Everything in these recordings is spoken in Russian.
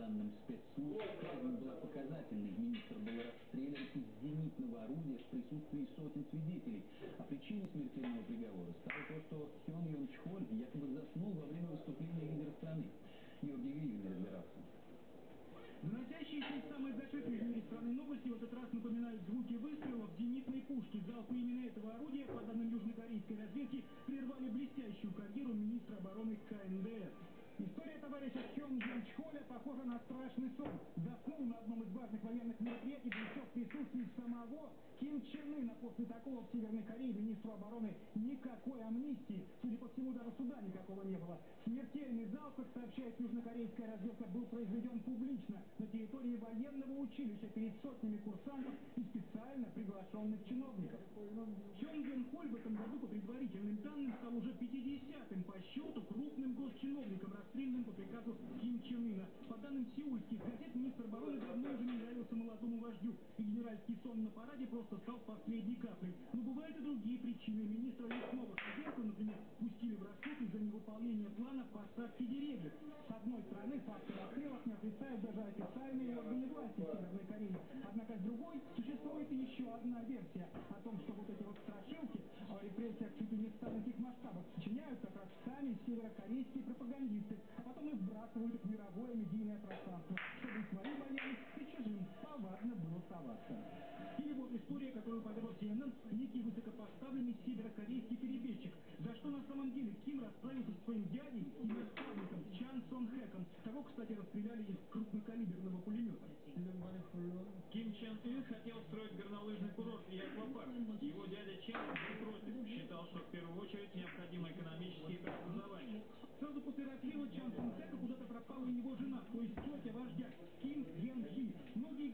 данным спецслужб, казнь была показательной. Министр был расстрелян из зенитного орудия в присутствии сотен свидетелей. А причиной смертельного приговора стало то, что Хён Йон Чхоль якобы заснул во время выступления лидера страны. Георгий Гривен разбирался. Доносящиеся из самой зашитой в мире страны новости в этот раз напоминают звуки выстрелов зенитной пушки. Залпы именно этого орудия, по данным южнокорейской разведки, прервали блестящую карьеру министра обороны КНДР. История товарища Хён Йон Чхоля похожа на страшный сон. Заснул на одном из важных военных мероприятий, еще в присутствии самого Ким Чен Ына. После такого в Северной Корее министру обороны никакой амнистии. Судя по всему, даже суда никакого не было. Смертельный залп, сообщает южнокорейская разведка, был произведен публично на территории военного училища перед сотнями курсантов и специально приглашенных чиновников. Чон Ген Холь в этом году, по предварительным данным, стал уже 50-м по счету крупным госчиновником, расстрелянным по приказу Ким Чен Ына. По данным сеульских газет, министр обороны давно уже не нравился молодому вождю, и генеральский сон на параде просто стал последней каплей. Но бывают и другие причины. Министра лесного хозяйства, например, пустили в расход из-за невыполнения плана посадки деревьев. С одной стороны, факты расстрелов не отрицают даже официальные органы власти Северной Кореи. Однако с другой существует еще одна версия о том, что вот эти вот страшилки о репрессиях чуть ли не в сталинских масштабах сочиняют как раз сами северокорейские пропагандисты, а потом и вбрасывают их в мировое медийное пространство, чтобы и своим боялись, и чужим повадно было соваться. Или вот история, которую поведал CNN, некий высокопоставленный северокорейский перебежчик. За что на самом деле Ким расправился со своим дядей и наставником Чан Сон Хэком. Того, кстати, расстреляли из крупнокалиберного пулемета. Ким Чен Ын хотел строить горнолыжный курорт и аквапарк. Его дядя Чен был против, считал, что в первую очередь необходимы экономические преобразования. Сразу после расстрела Чан Сон Хэка куда-то пропала его жена, то есть тетя вождя, Ким Ген Хи. Многие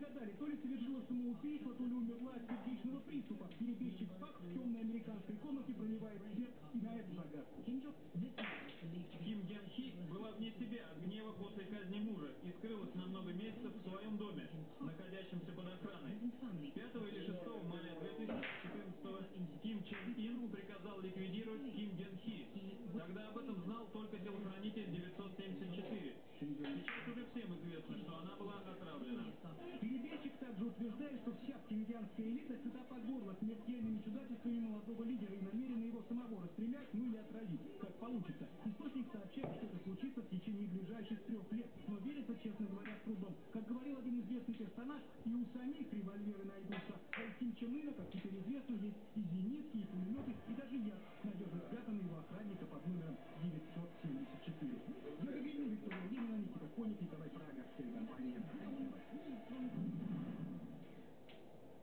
самоубийство, то ли умерла от сердечного приступа. Перебежчик Пак в темной американской комнате проливает свет и на эту загадку. Ким Ген Хи была вне себя от гнева после казни мужа и скрылась на много месяцев в своем доме, находящемся под охраной. 5 или 6 мая 2014 Ким Чен Ин приказал ликвидировать Ким Ген Хи. Тогда об этом знал только телохранитель 974. Сейчас уже всем известно, что она была отравлена. Перебежчик также утверждает, что вся пхеньянская элита сыта по горло смертельными чудачествами молодого лидера и намерена его самого расстрелять, ну или отравить, как получится. Источник сообщает, что это случится в течение ближайших трех лет, но верится, честно говоря, с трудом. Как говорил один известный персонаж, и у самих револьверы найдутся. А у Ким Чен Ына, как теперь известно, есть и зенитки, и пулеметы, и даже яд, надежно спрятанный его охранника под номером 974. Георгий Гринин, Виктория Ленина, Никита Коник, Николай Прага, телекомпания.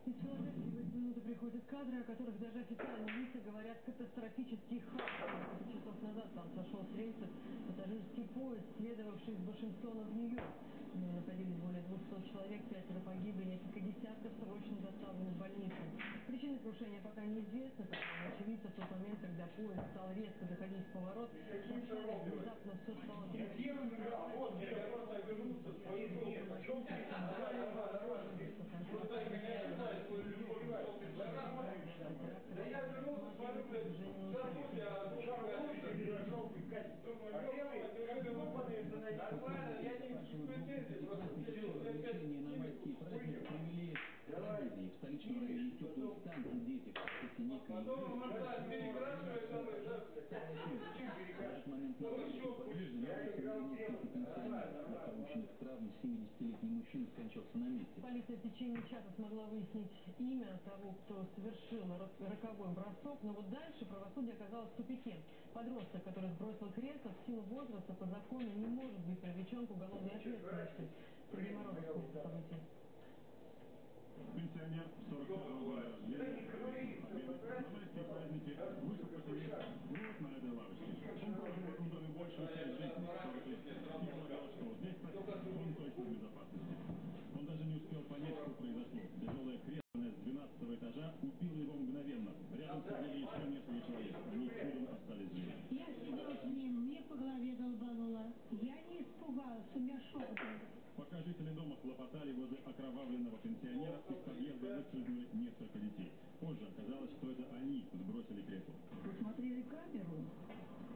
Филадельфии в эти минуты приходят кадры, о которых даже официальные лица говорят катастрофический хаос. Часов назад там сошел с рельсов пассажирский поезд, следовавший из Вашингтона в Нью-Йорк. В нем находились более 200 человек, пятеро погибли, несколько десятков срочно доставлены в больницу. Причины крушения пока неизвестны, что очевидцы в тот момент, когда поезд стал резко заходить в поворот, сообщали, внезапно все стало трясти. Да я вернулся, смотрю, блядь, забудь, а Нормально, я не претензий, просто Лечение на майские праздники привели к трагедии. В столичном районе теплый стан, где дети перекрашивает, там, да, В этот момент на несколько пенсионеров от полученных травм 70-летний мужчина скончался на месте. Полиция в течение часа смогла выяснить имя того, кто совершил рок- роковой бросок, но вот дальше правосудие оказалось в тупике. Подросток, который сбросил кресло, в силу возраста по закону не может быть привлечен к уголовной ответственности. Сергей Морозов после событий. Пенсионер 41 года рождения, праздники вышел покурить вот на этой лавочке. Он прожил в этом доме большую часть жизни, 40 лет, что здесь-то он точно в безопасности. Он даже не успел понять, что произошло. Тяжелое кресло с 12 этажа убило его мгновенно. Рядом сидели еще несколько человек. Они чудом остались живы. Я сидела с ним, мне по голове долбануло. Я не испугалась, у меня шок был. Пока жители дома хлопотали возле окровавленного пенсионера, из подъезда выскользнули несколько детей. Позже оказалось, что это они сбросили кресло. Посмотрели камеру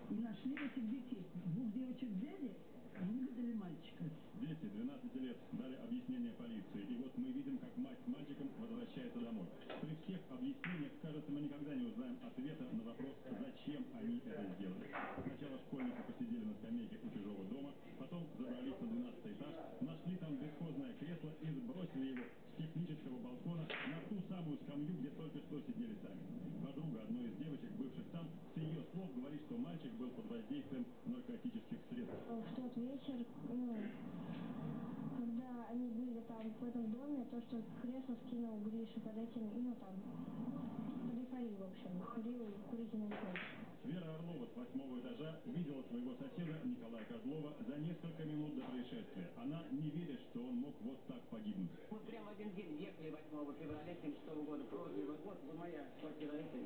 и нашли этих детей. Двух девочек взяли, выгнали мальчика. Дети 12 дали объяснение полиции. И вот мы видим, как мать с мальчиком возвращается домой. При всех объяснениях, кажется, мы никогда не узнаем ответа на вопрос, зачем они это сделали. Сначала школьники посидели на скамейке у чужого дома, потом забрались на 12 этаж, нашли там бесхозное кресло и сбросили его с технического балкона на ту самую скамью, где только что сидели сами. Подруга одной из девочек, бывших там, с ее слов говорит, что мальчик был под воздействием наркотических средств. В тот вечер, ну, когда они были там в этом доме, то, что кресло скинул Гриша под этим, ну, там, под в общем, курил курительную смесь. Вера Орлова с восьмого этажа видела своего соседа Николая Козлова за несколько минут до происшествия. Она не верит, что он мог вот так погибнуть. Мы прямо один день ехали 8 февраля 76 года, прожили вот, вот моя квартира, это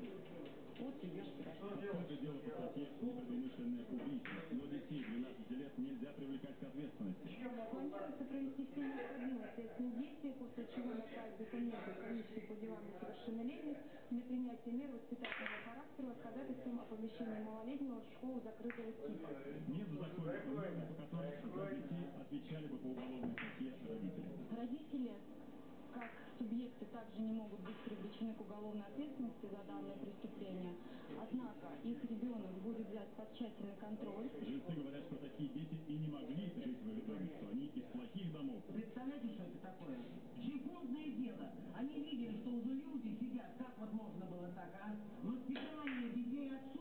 вот идешь Поскольку дело по статье «Непредумышленное убийство», но детей 12 лет нельзя привлекать к ответственности. Планируется провести все необходимые следственные действия, после чего направить документы в комиссию по делам несовершеннолетних для принятия мер воспитательного характера с ходатайством о помещении малолетнего в школу закрытого типа. Нет в законе нормы, по которым детей отвечали бы по уголовной статье родители. Родители, как субъекты, также не могут быть привлечены к уголовной ответственности за данное преступление. Однако их ребенок будет взят под тщательный контроль. Жильцы говорят, что такие дети и не могли жить в доме, что они из плохих домов. Представляете, что это такое? Секундное дело. Они видели, что уже люди сидят. Как вот можно было так, а? Воспитание детей отсутствует.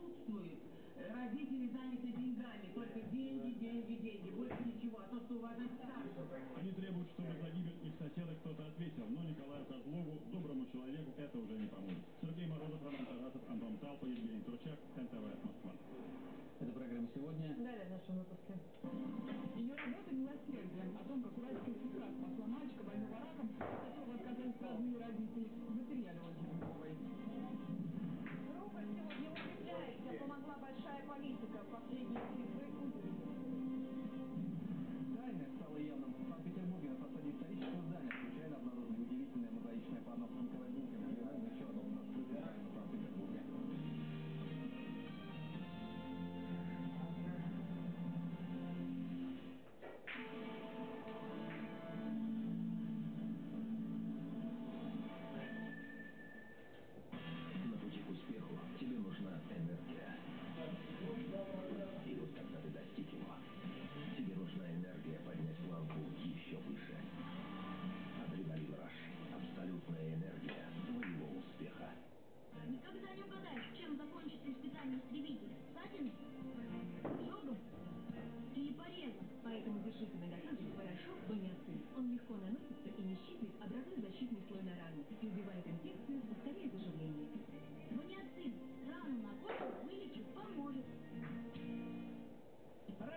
Родители заняты деньгами. Только деньги, деньги, деньги. Больше ничего. А то, что уважать старших. Они требуют, чтобы за гибель их соседа кто-то ответил, но Николаю Козлову, доброму человеку, это уже не поможет. Сергей Морозов, Роман Тарасов, Антон Талпа, Евгений Турчак, НТВ, Москва. Это программа сегодня. Далее в нашем выпуске. Ее работа милосердием о том, как уральская сестра спасла мальчика больного раком, от которого отказались родные родители, в материале Ольги Рябковой. Политика. Последние цифры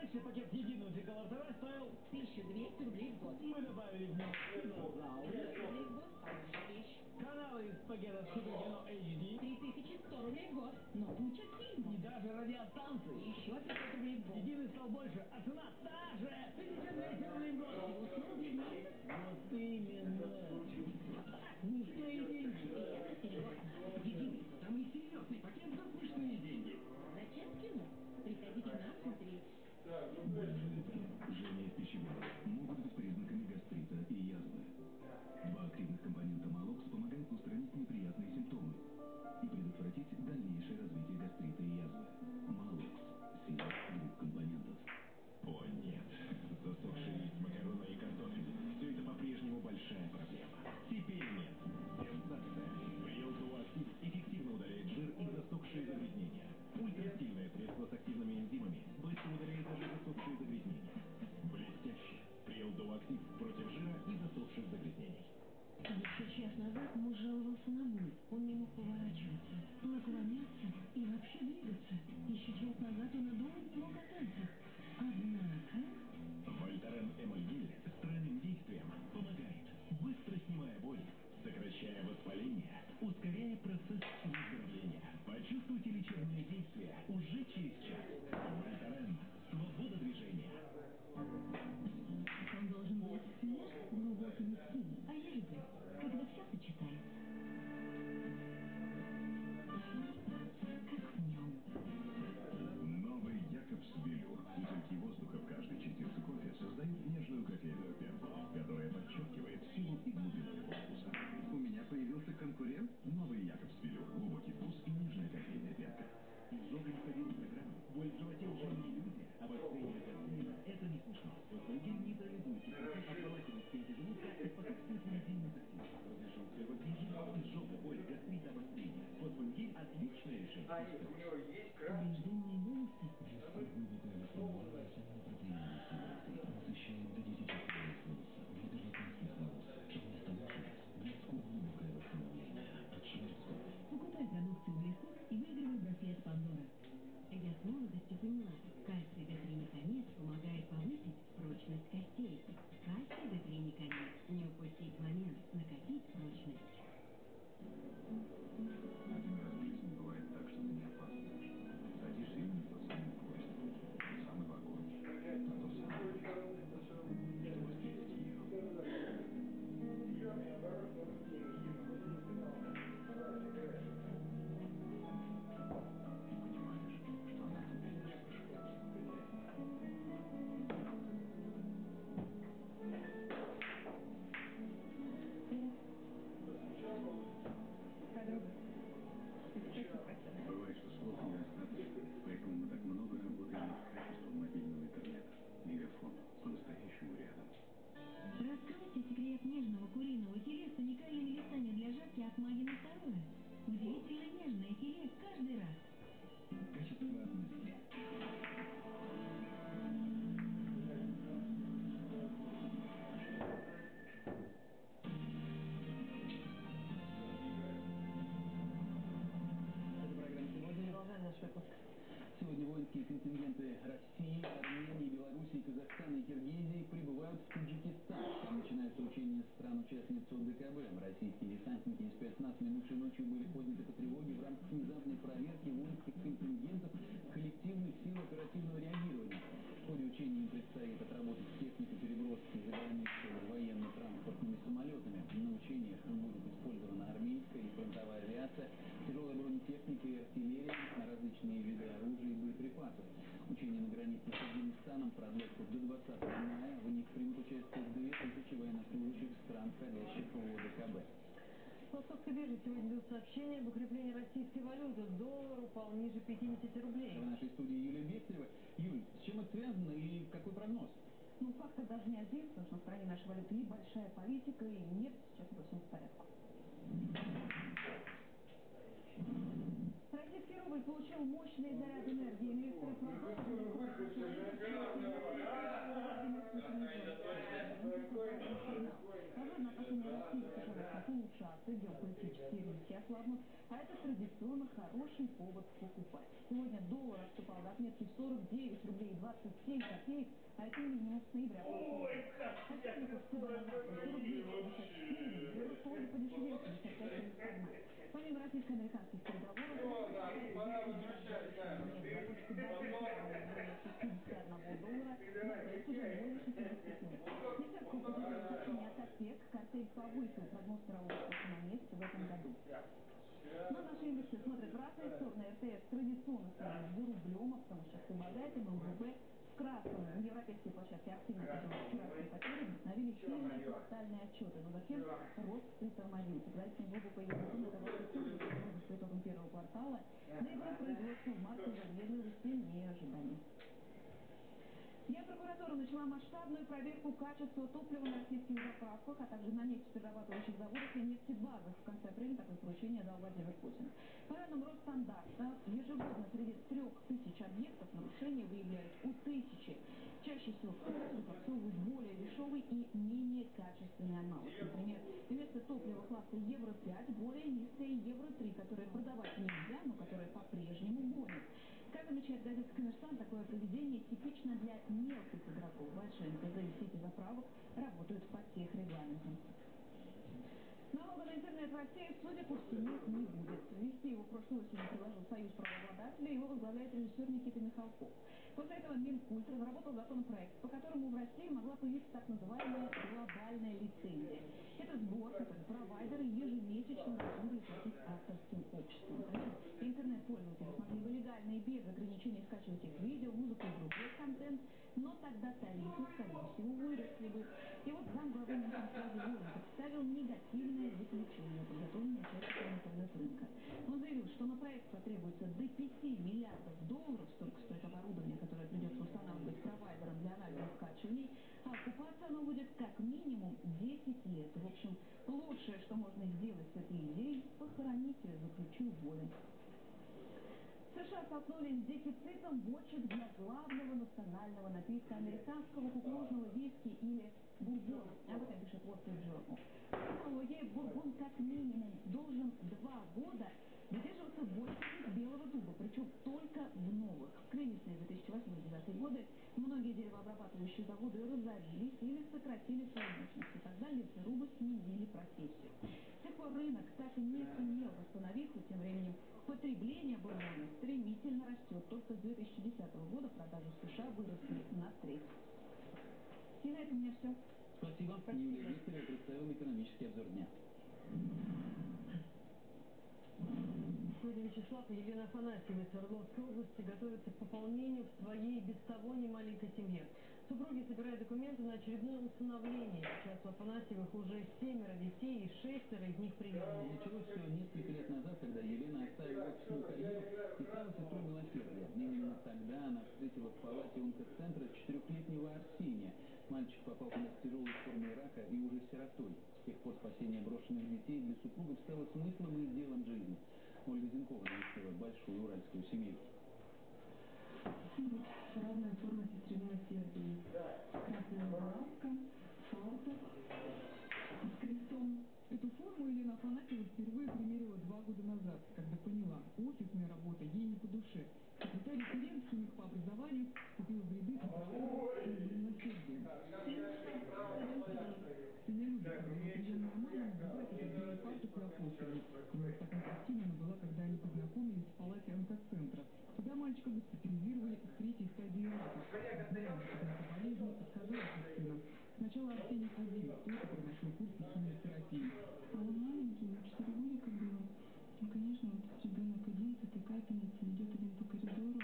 Раньше пакет единого деколортера стоил 1200 рублей в год. Мы добавили в него кинозал, 300 рублей в год – хорошая вещь. каналы из пакета Суперкино HD 3100 рублей в год. Но куча фильмов. и даже радиостанции. Еще 500 рублей в год. Единый стал больше, а цена та же. 1200 рублей в год. Услуги в месяц. Вот именно. Смешные деньги. И это серьезно. Единый, самый серьезный пакет за смешные деньги. Жжение в пищеводе могут быть признаками гастрита и язвы. Вообще двигаться. Еще час назад он и думать не мог о танцах. Однако... Вольтарен Эмульгель с тройным действием помогает, быстро снимая боль, сокращая воспаление, ускоряя процесс выздоровления. Почувствуйте лечебные действия уже через час. Вольтарен. Свобода движения. Он должен быть нежным, глубоким и сильным. А я люблю, когда все сочетается. Изжога, боль, гастрит, обострение. Фосфангель – отличное решение. Поврежденные волосы. Глубокая восстановление цельнопротеиновой самолетами. На учениях будет использована армейская и фронтовая авиация, тяжелая бронетехника и артиллерия, различные виды оружия и боеприпасов. Учения на границе с Афганистаном продлятся до 20 мая. В них примут участие 2000 военнослужащих стран, входящих в ОДКБ. В Московской бирже сегодня идут сообщения об укреплении российской валюты. Доллар упал ниже 50 рублей. В нашей студии Юлия Бехтерева. Юль, с чем это связано и какой прогноз? Ну, фактор даже не один, потому что на стороне нашей валюты и большая политика, и нефть сейчас совсем в порядке. Российский рубль получил мощный заряд энергии. Инвесторы продолжили Возможно, отношения России и США улучшаться, геополитические риски ослабнут, а это традиционно хороший повод покупать. Сегодня доллар отступал до отметки в 49 рублей 27 копеек, а это минимум с ноября прошлого года. А сегодня курс цены на завтра 49 54, евро тоже подешевел 55 71. Помимо российско-американских переговоров, нет, заточка более 61 доллара, на проект уже более 67. Несет композиционное сообщение от ОПЕК, картель повысил прогноз мирового спроса на нефть в этом году. Но наши индексы смотрят в разные стороны. РТС традиционно стоит за рублем, а потому что помогает им В красном. Европейские площадки активно поднимают вчерашние потери, вдохновили сильные квартальные отчеты, но затем рост притормозился. Предварительный глубокий еврозоны оказался хуже прогнозов по итогам первого квартала. Ноябрь производства в марте замедлилось сильнее ожиданий. Генпрокуратура начала масштабную проверку качества топлива на российских заправках, а также на нефтеперерабатывающих заводах и нефтебазах. В конце апреля такое поручение дал Владимир Путин. По данным Росстандарта, ежегодно среди трех тысяч объектов нарушения выявляют у тысячи. Чаще всего закопсовывают более дешевый и менее качественный аналог. Например, вместо топлива класса Евро-5 более низкое Евро-3, которое продавать нельзя, но которое по-прежнему гонят. Как замечает газета «Коммерсант», такое поведение типично для мелких игроков. Большие НТЗ и сети заправок работают под техрегламентом. Налога на интернет в России, судя по всему, не будет. Ввести его прошлой осенью предложил Союз правообладателей, его возглавляет режиссер Никита Михалков. После этого Минкульт разработал законопроект, по которому в России могла появиться так называемая глобальная лицензия. Это сбор, который провайдеры ежемесячно должны платить авторским. Например, интернет-пользователи смогли бы легально и без ограничений скачивать их видео, музыку и другой контент, но тогда тарифы, скорее всего, выросли бы. И вот замглавы вузом Воля представил негативное заключение, подготовленное участниками интернет рынка. Он заявил, что на проект потребуется до 5 миллиардов долларов, столько стоит оборудование, которое придется устанавливать провайдерам для анализа скачиваний, а окупаться оно будет как минимум 10 лет. В общем, лучшее, что можно сделать с этой идеей, похоронить ее, заключил Волин. США столкнулись с дефицитом бочек для главного национального напитка американского кукурузного виски или бурбон. Об этом пишет Wall Street Journal. По технологии бурбон как минимум должен два года выдерживаться из белого дуба, причем только в новых. В кризисные 2008-2009 годы многие деревообрабатывающие заводы разорились или сократили свою мощность, и тогда лесорубы сменили профессию. С тех пор рынок так и не сумел восстановиться, тем временем потребление бурбона стремительно растет. Только с 2010 года продажи в США выросли на треть. И на этом у меня все. Спасибо. Юлия Виктория представила экономический обзор дня. Сегодня Вячеслав и Елена Афанасьева из Свердловской области готовятся к пополнению в своей без того немаленькой семье. Супруги собирают документы на очередное усыновление. Сейчас у Афанасьевых уже семеро детей и шестеро из них приемные. Началось все несколько лет назад, когда Елена оставила офисную карьеру и стала сестрой милосердия. Именно тогда она встретила в палате онкоцентра четырехлетнего Арсения. Мальчик попал с тяжелой формой рака и уже сиротой. С тех пор спасение брошенных детей для супругов стало смыслом и делом жизни. Ольга Зинкова навестила большую уральскую семью. разная форма сестры милосердия. Красная лавка, фартук с крестом. Эту форму Елена Афанасьева впервые примерила два года назад, когда поняла, офисная работа ей не по душе. Секретарь Екатерин, химик по образованию, вступила в ряды добровольцев мама надевает этот белый фартук и такой картиной она была, когда они познакомились в палате онкоцентра. Туда мальчика госпитализировали с третьей стадии. Сначала Арсений один, только прошел курсы химиотерапии. А он маленький, ему 4 годика было. Ну, конечно, вот ребенок один с этой капельницей идет один по коридору.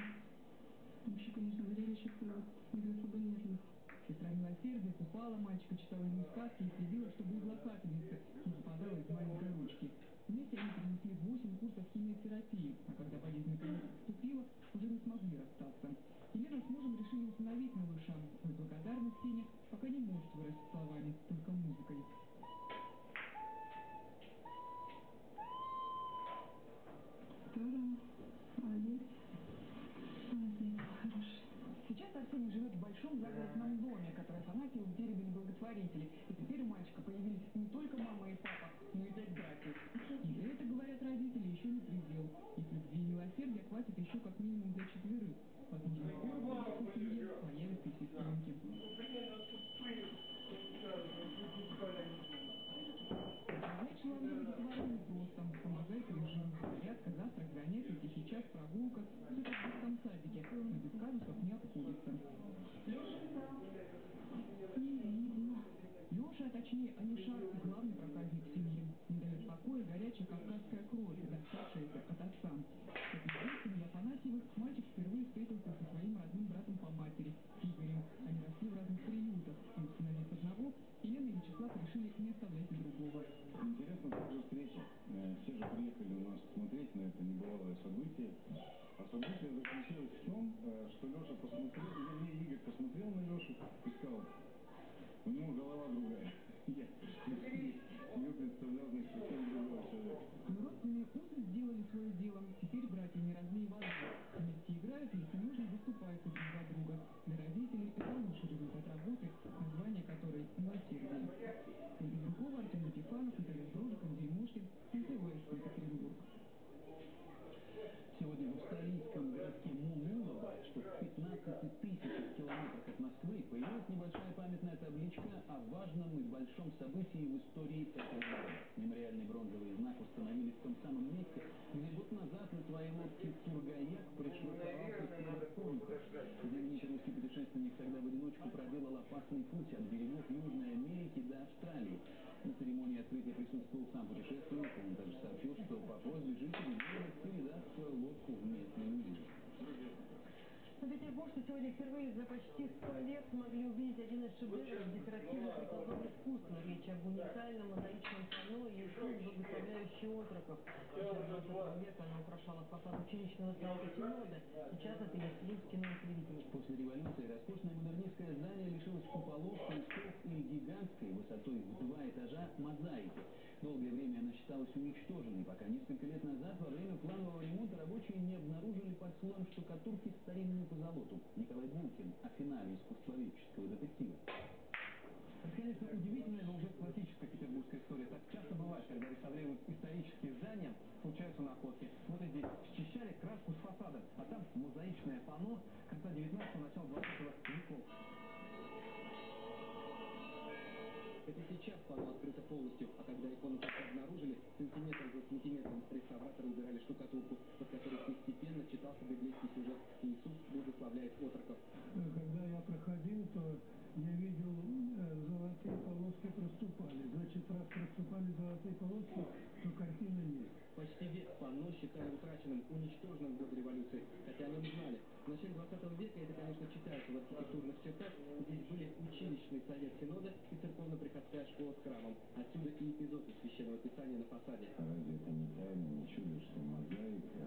Вообще, конечно, зрелище такое вот не для слабонервных. Сестра милосердия купала мальчика, читала ему сказки и следила, чтобы игла капельницы не выпадала из маленькой ручки. Вместе они перенесли 8 курсов химиотерапии, а когда болезнь наконец отступила, уже не смогли расстаться. Елена с мужем решили усыновить малыша. Свою благодарность Сеня пока не может выразить словами, только музыкой. Сейчас Арсений живет в большом загородном доме, который Афанасьев втеребили благотворители. И теперь у мальчика появились не только мама и папа, но и пять братьев. И это, говорят родители, еще не предел. Их любви и милосердия хватит еще как минимум для четверых. Точнее Алишар, главный проказник семьи. Покоя горячая кавказская кровь, доставшаяся от отца. Известно, семья Афанасьевых мальчик впервые встретился со своим родным братом по матери, Игорем. Они росли в разных приютах. И установив одного, Елена и Вячеслав решили не оставлять и другого. Интересно также встреча. Э, Все же приехали у нас смотреть на это небывалое событие. А событие заключалось в том, э, что Леша посмотрел, вернее, Игорь посмотрел на Лешу и сказал, узы сделали свое дело. Теперь братья не разлей воды. Вместе играют, если нужно, выступают друг за друга. Для родителей это лучший результат работы, название которой «Милосердие». Ольга Зинкова, Артем Никифанов, Наталья Дрожик, Андрей Мошкин, НТВ, 15 тысячах километрах от Москвы, появилась небольшая памятная табличка о важном и большом событии в истории этого города. Мемориальный бронзовый знак установили в том самом месте, где год назад на своей лодке Тургаяк пришвартовался Скорохонько. Знаменитый русский путешественник тогда в одиночку проделал опасный путь от берегов Южной Америки до Австралии. На церемонии открытия присутствовал сам путешественник. Он также сообщил, что по просьбе жителей города передаст свою лодку в местный музей. Но петербуржцы сегодня впервые за почти сто лет смогли увидеть один из шедевров декоративно-прикладного искусства. Речь об уникальном мозаичном панно «Иисус, благословляющий отроков». Еще в 20 века оно украшало фасад училищного совета Синода. Сейчас это есть кино и. После революции роскошное модернистское здание лишилось куполов, крестов и гигантской высотой в два этажа мозаики. Долгое время она считалась уничтоженной, пока несколько лет назад во время планового ремонта рабочие не обнаружили под слоем штукатурки старинную позолоту. Николай Булкин о финале искусствоведческого детектива. Это, конечно, удивительная, но уже классическая петербургская история. Так часто бывает, когда реставрируют исторические здания, случаются находки. Вот здесь счищали краску с фасада, а там мозаичное панно конца 19-го, начала 20 веков. Сейчас панно открыто полностью, а когда икону только обнаружили, сантиметр за сантиметром реставраторы убирали штукатурку, под которой постепенно читался библейский сюжет «Иисус благословляет отроков». Когда я проходил, то я видел э, золотые полоски проступали. Значит, раз проступали золотые полоски, то картины нет. Почти век панно считали утраченным, уничтоженным в годы революции, хотя о нем знали. В начале 20 века это, конечно, читается в архитектурных чертах. Здесь были училищный совет Синода и церковно-приходская школа с храмом. Отсюда и эпизод из Священного Писания на фасаде. Разве это не тайна, не чудо, что мозаика,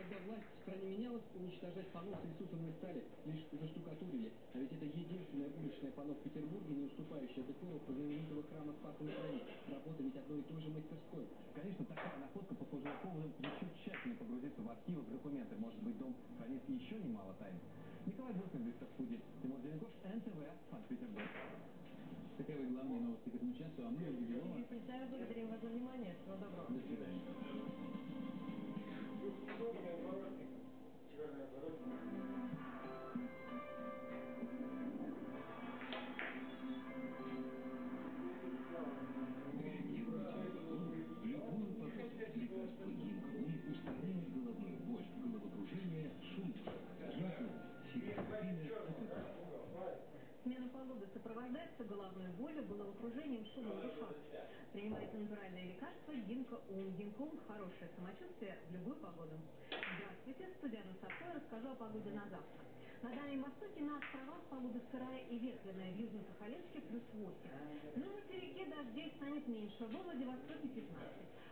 когда власть в стране менялась, уничтожать панно с Иисусом не стали, лишь заштукатурили. А ведь это единственное уличное панно в Петербурге, не уступающее декору знаменитого храма Спаса на Крови. Работа ведь одной и той же мастерской. Конечно, такая находка послужила поводом еще тщательнее погрузиться в архивы, в документы. Может быть, дом хранит еще немало тайн. Николай Буркин, Виктор Студии, Тимур Зеленков, НТВ, Санкт-Петербург. Таковы главные новости к этому часу, а мы, Полетаев, благодарим вас за внимание. Всего доброго. до свидания. Смена погоды сопровождается головной болью, головокружением, шумом в ушах. Принимайте натуральное лекарство Гинко Ум. Гинко Ум – хорошее самочувствие в любую погоду. Здравствуйте, студия Сапой расскажу о погоде на завтра. На Дальнем Востоке на островах погода сырая и ветреная, в Южно-Сахалинске плюс 8. На материке дождей станет меньше, во Владивостоке 15.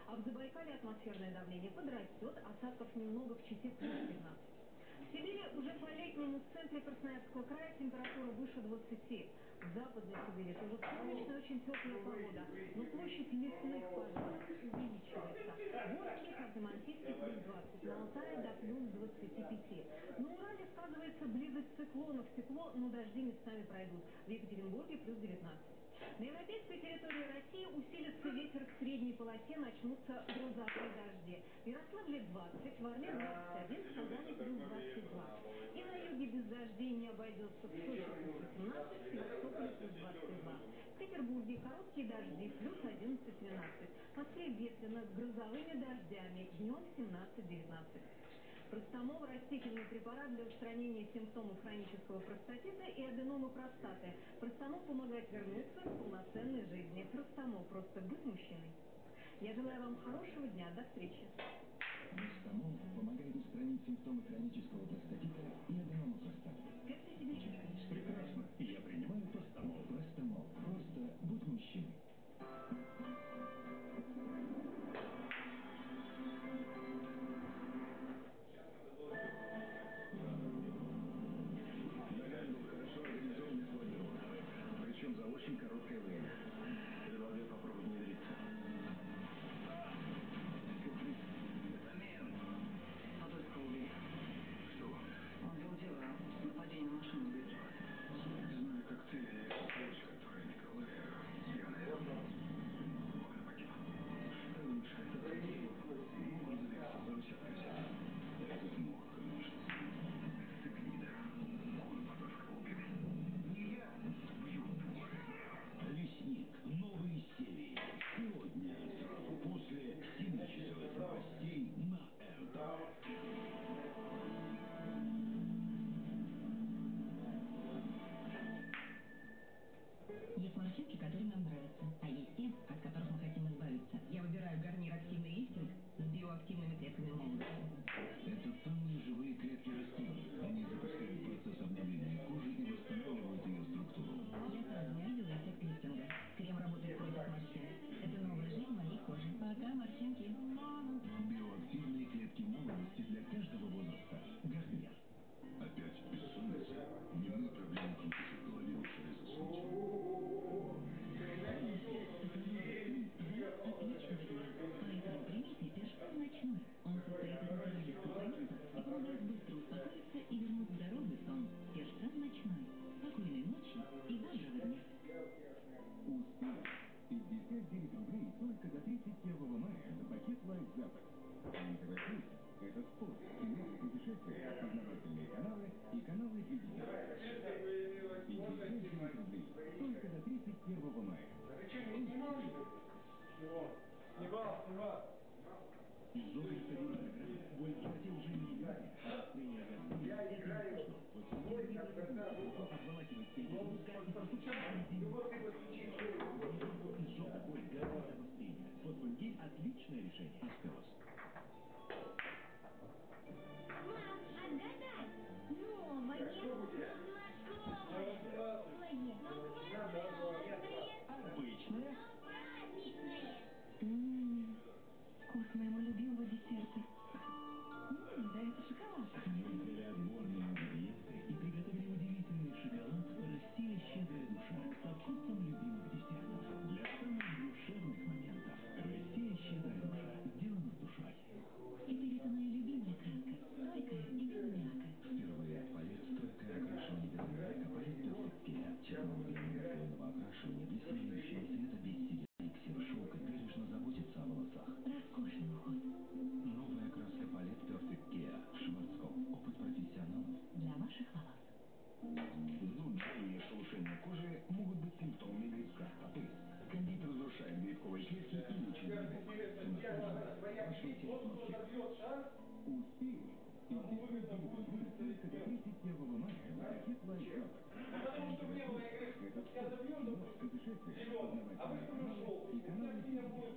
А в Забайкале атмосферное давление подрастет, осадков немного в Чите плюс 15. В Сибири уже по-летнему в центре Красноярского края температура выше 20. В Западной Сибири тоже солнечная, очень теплая погода, но площадь лесных пожаров увеличивается. В Омске, Ханты-Мансийске плюс 20, на Алтае до плюс 25. На Урале сказывается близость циклонов, тепло, но дожди местами пройдут. В Екатеринбурге плюс 19. На европейской территории России усилится ветер к средней полосе, начнутся грозовые дожди. В Ярославле 20, в Орле 21, в Казани плюс 22. И на юге без дождей не обойдется в Сочи плюс 18, в Севастополе плюс 22. Петербурге короткие дожди плюс 11-12. В Москве ветрено с грозовыми дождями, днем 17-19. Простомол – растительный препарат для устранения симптомов хронического простатита и аденомы простаты. Простомол помогает вернуться к полноценной жизни. Простомол – просто быть мужчиной. Я желаю вам хорошего дня. До встречи. Простомол помогает устранить симптомы хронического простатита и аденома простаты. Натуральных компонентов и помогает быстро успокоиться и вернуть здоровый сон. Пешком ночной. Спокойной ночи и бодрого дня. Успех. 59 рублей только до 31 мая за пакет лайф-запад. НТВ+, это спорт, кино, путешествия, познавательные каналы и каналы для детей. 59 рублей только до 31 мая. Снимал, снимал. Изжога программа. Боль в животе уже не люди. Настроение гастрит. Это не отличное решение. Аскелос. continue Зуд, жжение, шелушение кожи могут быть симптомами виска, то есть кондит разрушает грибковые клетки и лечит грибок. Спрашивайте ногти. Успех. 59 рублей только до 31 мая за пакет лайф-запад. НТВ+, это спорт, кино, путешествия, познавательные каналы и каналы для детей.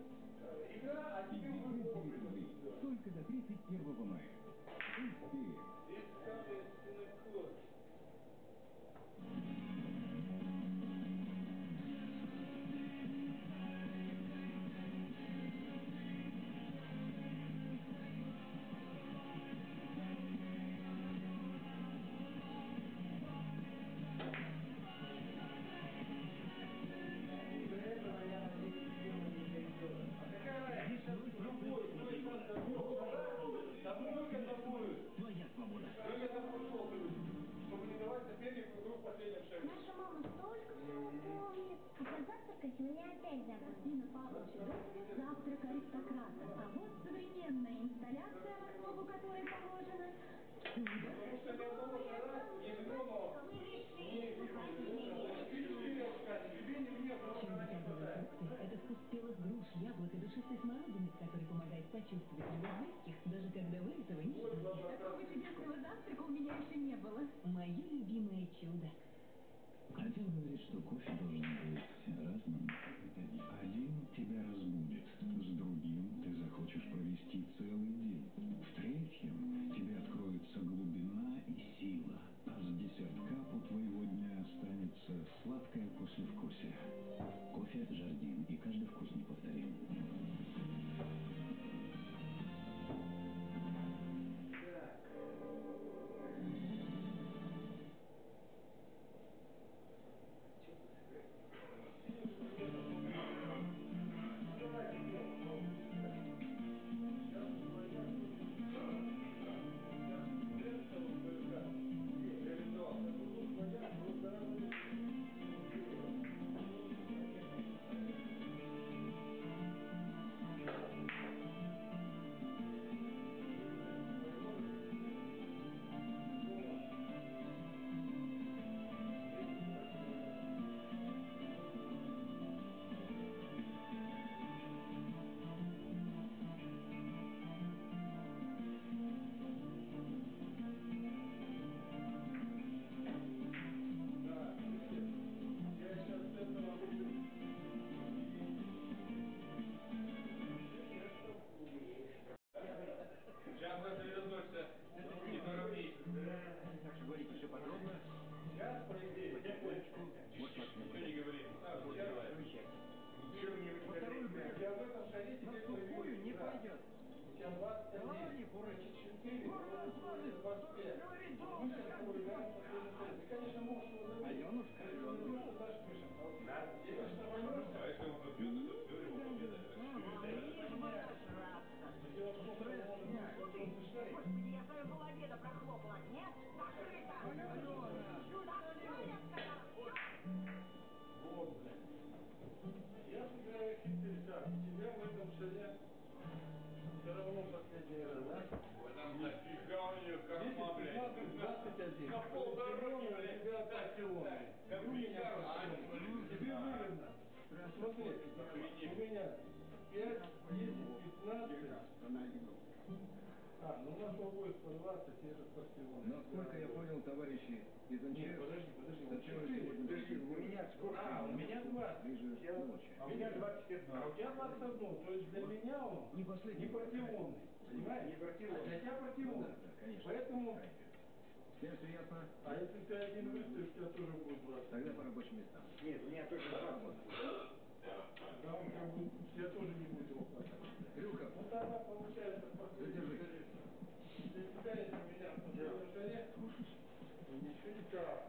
59 рублей только до 31 мая. Успех. Еще не было. Мое любимое чудо. Говорит, что кофе должен быть разным. Один тебя разбудит, с другим ты захочешь провести целый день. В третьем тебе откроется глубина и сила. А с десятка у твоего дня останется сладкое послевкусие. Кофе Жардин и каждый вкус неповторим. 21. На полдороги, блядь. Тебя партионы. Как У меня Виктор, а, партионы. Тебе выгодно. Смотри, у меня 5, 10, 15. А, ну у нас у обоих по 20, и этот партион. Насколько я понял, товарищи из Нет, МЧС, подожди, подожди. Подожди, пришли у меня сколько? А, у меня 20. ближе Я- ночи. А у меня 21. А у тебя 21. То есть для меня он Не последний. не партионный. Понимаешь? Не партионный. А для тебя партионный. Да, да, конечно. Поэтому, Теперь все ясно? а если ты один выставишь, у тебя тоже будет 20. Тогда по рабочим местам. Нет, у меня только 20. Тогда он как бы, у тебя тоже не будет его хватать. Крюков, Ну тогда получается последний Задержи. шарик. Для тебя, если у меня в последнем шаре, ничего не так.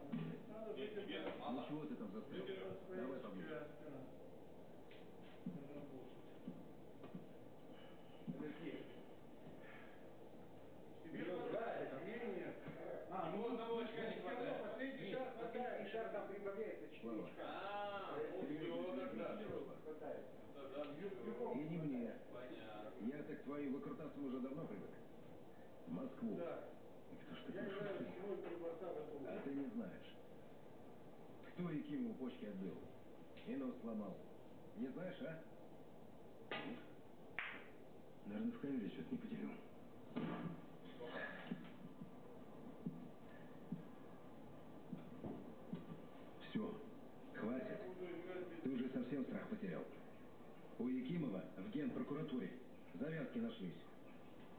Надо Нет, тебе выиграть. мало. ну чего ты там застрял? Давай поближе. Тебе хватает, мне А, ну одного очка не хватает. Последний шаг шаг там прибавляется Слава. А, у него тогда. И не мне. Я так к твоим выкрутасам уже давно привык. В Москву. Да. Ж ты Я зимой три борта в этом А ты не знаешь. Кто Якимову почки отбил? И нос сломал. Не знаешь, а? Наверное, в камере что-то не поделил. Все, хватит. Ты уже совсем страх потерял. У Якимова в генпрокуратуре завязки нашлись.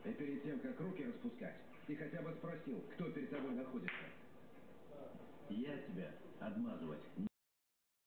И перед тем, как руки распускать, ты хотя бы спросил, кто перед тобой находится. Я тебя отмазывать